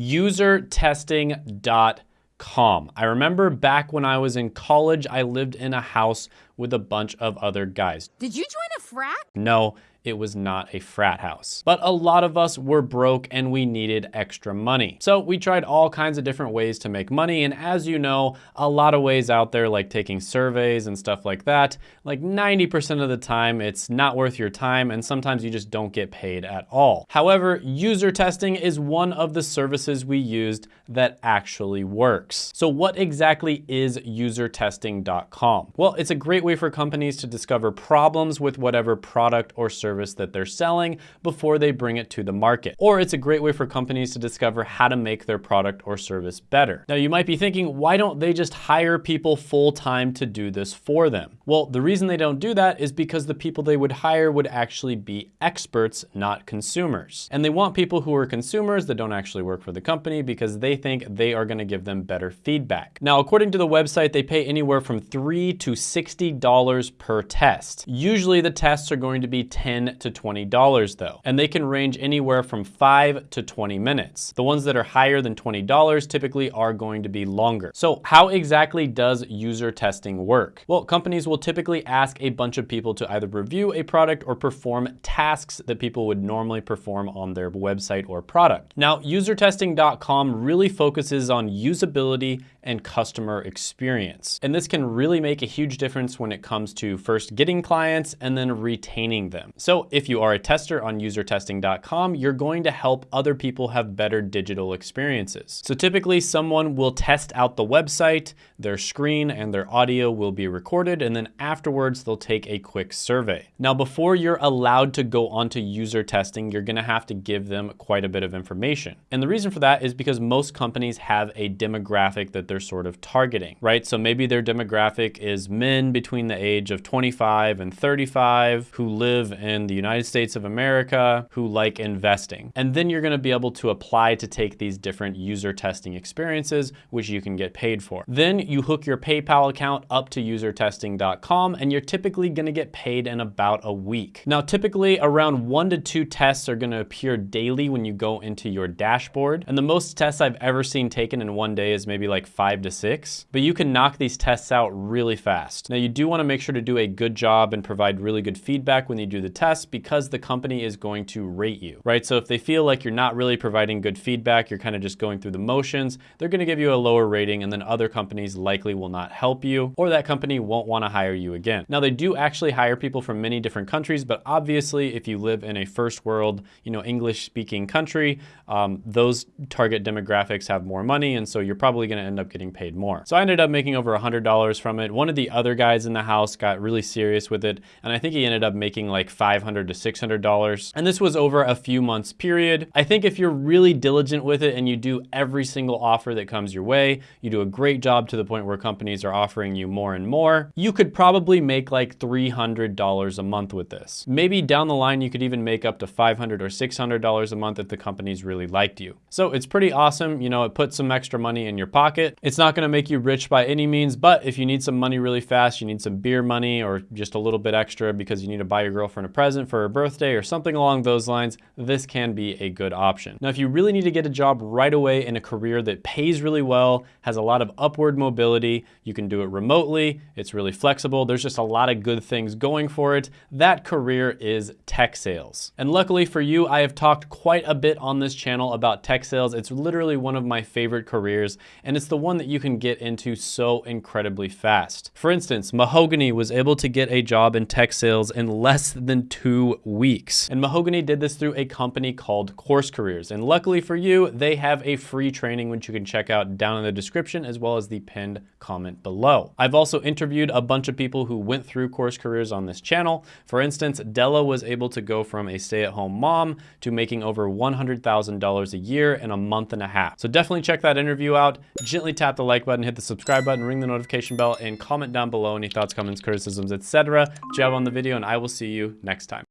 usertesting.com. I remember back when I was in college, I lived in a house with a bunch of other guys. Did you join a frat? No, it was not a frat house. But a lot of us were broke and we needed extra money. So we tried all kinds of different ways to make money. And as you know, a lot of ways out there like taking surveys and stuff like that, like 90% of the time it's not worth your time and sometimes you just don't get paid at all. However, user testing is one of the services we used that actually works. So what exactly is usertesting.com? Well, it's a great way for companies to discover problems with whatever product or service service that they're selling before they bring it to the market. Or it's a great way for companies to discover how to make their product or service better. Now you might be thinking, why don't they just hire people full-time to do this for them? Well, the reason they don't do that is because the people they would hire would actually be experts, not consumers. And they want people who are consumers that don't actually work for the company because they think they are gonna give them better feedback. Now, according to the website, they pay anywhere from three to $60 per test. Usually the tests are going to be 10 to $20 though, and they can range anywhere from 5 to 20 minutes. The ones that are higher than $20 typically are going to be longer. So how exactly does user testing work? Well, companies will typically ask a bunch of people to either review a product or perform tasks that people would normally perform on their website or product. Now, usertesting.com really focuses on usability and customer experience. And this can really make a huge difference when it comes to first getting clients and then retaining them. So if you are a tester on usertesting.com, you're going to help other people have better digital experiences. So typically someone will test out the website, their screen and their audio will be recorded, and then afterwards they'll take a quick survey. Now, before you're allowed to go onto user testing, you're gonna have to give them quite a bit of information. And the reason for that is because most companies have a demographic that they're sort of targeting, right? So maybe their demographic is men between the age of 25 and 35 who live in the United States of America, who like investing. And then you're gonna be able to apply to take these different user testing experiences, which you can get paid for. Then you hook your PayPal account up to usertesting.com and you're typically gonna get paid in about a week. Now, typically around one to two tests are gonna appear daily when you go into your dashboard. And the most tests I've ever seen taken in one day is maybe like five to six, but you can knock these tests out really fast. Now you do wanna make sure to do a good job and provide really good feedback when you do the test because the company is going to rate you, right? So if they feel like you're not really providing good feedback, you're kind of just going through the motions, they're gonna give you a lower rating and then other companies likely will not help you or that company won't wanna hire you again. Now they do actually hire people from many different countries, but obviously if you live in a first world, you know, English speaking country, um, those target demographics have more money and so you're probably gonna end up getting paid more. So I ended up making over $100 from it. One of the other guys in the house got really serious with it, and I think he ended up making like $500 to $600. And this was over a few months period. I think if you're really diligent with it and you do every single offer that comes your way, you do a great job to the point where companies are offering you more and more, you could probably make like $300 a month with this. Maybe down the line, you could even make up to 500 or $600 a month if the companies really liked you. So it's pretty awesome. You know, it puts some extra money in your pocket. It's not gonna make you rich by any means, but if you need some money really fast, you need some beer money or just a little bit extra because you need to buy your girlfriend a present for her birthday or something along those lines, this can be a good option. Now, if you really need to get a job right away in a career that pays really well, has a lot of upward mobility, you can do it remotely, it's really flexible, there's just a lot of good things going for it, that career is tech sales. And luckily for you, I have talked quite a bit on this channel about tech sales. It's literally one of my favorite careers, and it's the one that you can get into so incredibly fast. For instance, Mahogany was able to get a job in tech sales in less than two weeks. And Mahogany did this through a company called Course Careers. And luckily for you, they have a free training which you can check out down in the description as well as the pinned comment below. I've also interviewed a bunch of people who went through Course Careers on this channel. For instance, Della was able to go from a stay-at-home mom to making over $100,000 a year in a month and a half. So definitely check that interview out. Gently tap the like button, hit the subscribe button, ring the notification bell, and comment down below any thoughts, comments, criticisms, etc. Jab on the video, and I will see you next time.